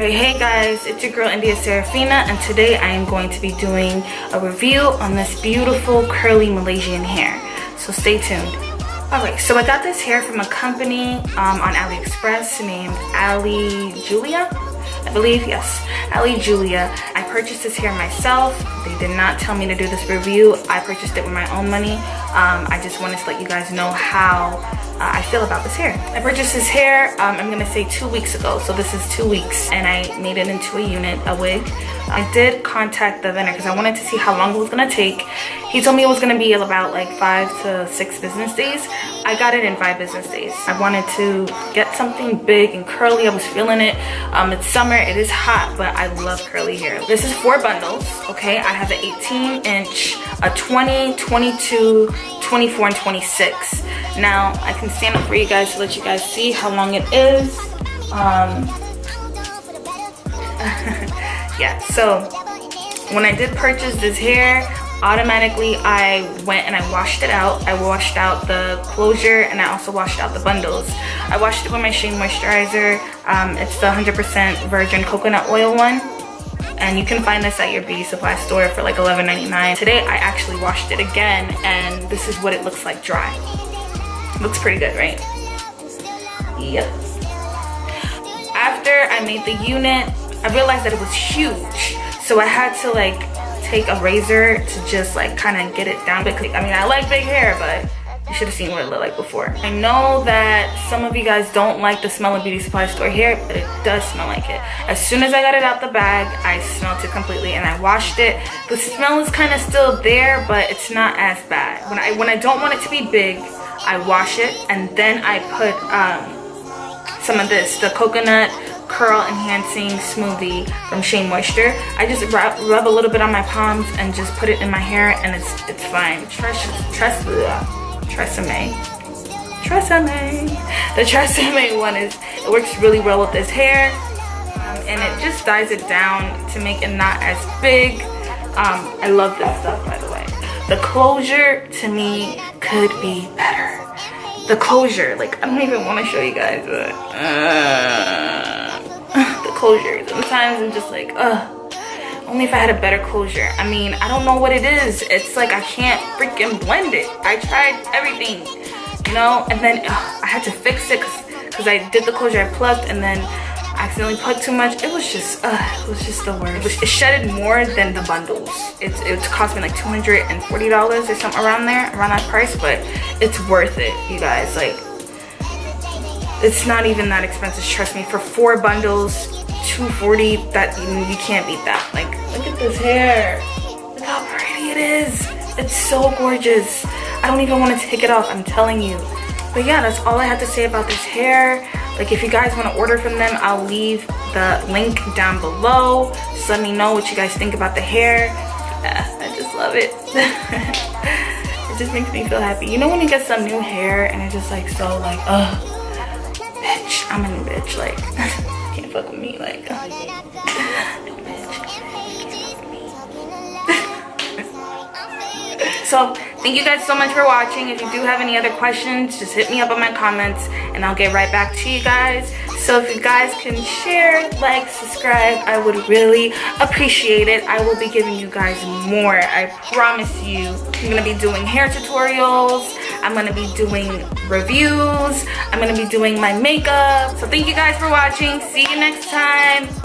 Right, hey guys, it's your girl India Serafina and today I am going to be doing a review on this beautiful curly Malaysian hair. So stay tuned. Alright, so I got this hair from a company um, on AliExpress named Ali Julia. I believe, yes, Ali Julia. I purchased this hair myself. They did not tell me to do this review. I purchased it with my own money. Um, I just wanted to let you guys know how uh, I feel about this hair. I purchased this hair, um, I'm gonna say two weeks ago. So this is two weeks and I made it into a unit, a wig. I did contact the vendor because I wanted to see how long it was gonna take. He told me it was gonna be about like five to six business days. I got it in five business days. I wanted to get something big and curly. I was feeling it. Um, it's summer, it is hot, but I love curly hair. This is four bundles, okay? I have an 18 inch, a 20, 22, 24, and 26. Now, I can stand up for you guys to let you guys see how long it is. Um, yeah, so when I did purchase this hair, automatically I went and I washed it out. I washed out the closure and I also washed out the bundles. I washed it with my Shea Moisturizer. Um, it's the 100% virgin coconut oil one and you can find this at your beauty supply store for like $11.99. Today I actually washed it again and this is what it looks like dry. Looks pretty good, right? Yep. After I made the unit, I realized that it was huge. So I had to like take a razor to just like kind of get it down. Because I mean, I like big hair, but you should have seen what it looked like before. I know that some of you guys don't like the smell of beauty supply store hair, but it does smell like it. As soon as I got it out the bag, I smelled it completely and I washed it. The smell is kind of still there, but it's not as bad. When I when I don't want it to be big, I wash it and then I put um, some of this, the coconut curl enhancing smoothie from Shea Moisture. I just rub, rub, a little bit on my palms and just put it in my hair and it's it's fine. Tress, tress, Tresemme. Tresemme. The Tresemme one is, it works really well with this hair. Um, and it just dyes it down to make it not as big. Um, I love this stuff, by the way. The closure, to me, could be better. The closure, like, I don't even want to show you guys, but... Uh, closure. Sometimes I'm just like, ugh. Only if I had a better closure. I mean, I don't know what it is. It's like I can't freaking blend it. I tried everything, you know? And then ugh, I had to fix it because I did the closure. I plugged and then accidentally plugged too much. It was just, uh, it was just the worst. It, was, it shedded more than the bundles. It, it cost me like $240 or something around there, around that price, but it's worth it, you guys. Like, it's not even that expensive, trust me. For four bundles, 240 that you can't beat that. Like, look at this hair. Look how pretty it is. It's so gorgeous. I don't even want to take it off, I'm telling you. But yeah, that's all I have to say about this hair like if you guys want to order from them i'll leave the link down below just let me know what you guys think about the hair i just love it it just makes me feel happy you know when you get some new hair and it's just like so like uh bitch i'm a new bitch like can't fuck with me like so thank you guys so much for watching. If you do have any other questions just hit me up in my comments and i'll get right back to you guys. So if you guys can share like subscribe i would really appreciate it. I will be giving you guys more i promise you. I'm gonna be doing hair tutorials i'm gonna be doing reviews. I'm gonna be doing my makeup. So thank you guys for watching. See you next time